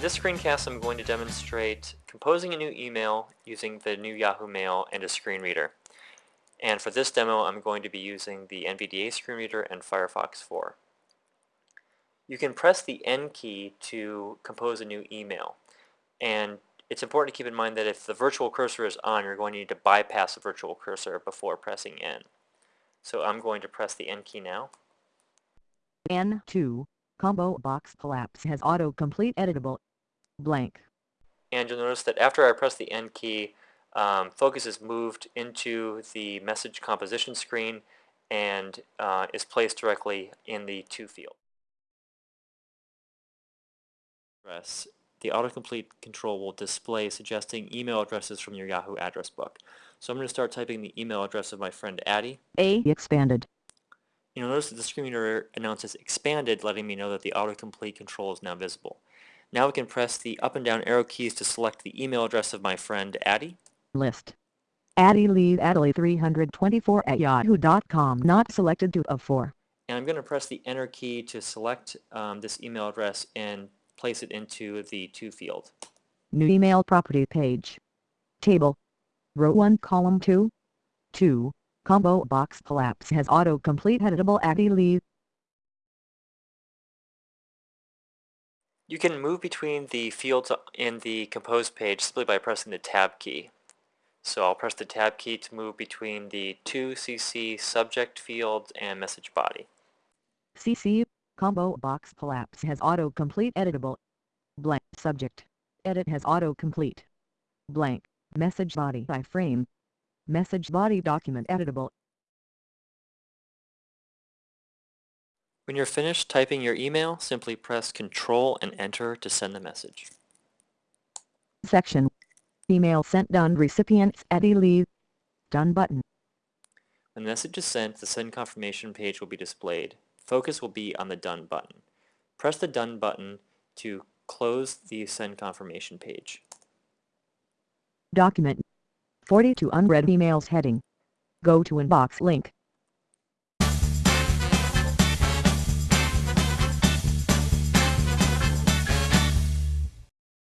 In this screencast I'm going to demonstrate composing a new email using the new Yahoo Mail and a screen reader. And for this demo I'm going to be using the NVDA screen reader and Firefox 4. You can press the N key to compose a new email. And it's important to keep in mind that if the virtual cursor is on, you're going to need to bypass the virtual cursor before pressing N. So I'm going to press the N key now. N2 Combo box collapse has autocomplete editable. Blank. And you'll notice that after I press the N key, um, focus is moved into the message composition screen and uh, is placed directly in the to field. Press the autocomplete control will display suggesting email addresses from your Yahoo address book. So I'm going to start typing the email address of my friend Addie. A expanded. You'll notice that the screen reader announces expanded, letting me know that the autocomplete control is now visible. Now we can press the up and down arrow keys to select the email address of my friend Addie. List. Addie Lee Adley 324 at yahoo.com not selected to of 4. And I'm going to press the enter key to select um, this email address and place it into the to field. New email property page. Table. Row 1 column 2. 2. Combo box collapse has autocomplete editable Addie Lee. You can move between the fields in the compose page simply by pressing the tab key. So I'll press the tab key to move between the 2cc subject field and message body. CC combo box collapse has autocomplete editable. Blank subject. Edit has autocomplete. Blank message body iframe Message body document editable. When you're finished typing your email, simply press Control and Enter to send the message. Section. Email sent done recipients Addie Lee. Done button. When the message is sent, the send confirmation page will be displayed. Focus will be on the Done button. Press the Done button to close the send confirmation page. Document 42 unread emails heading. Go to inbox link.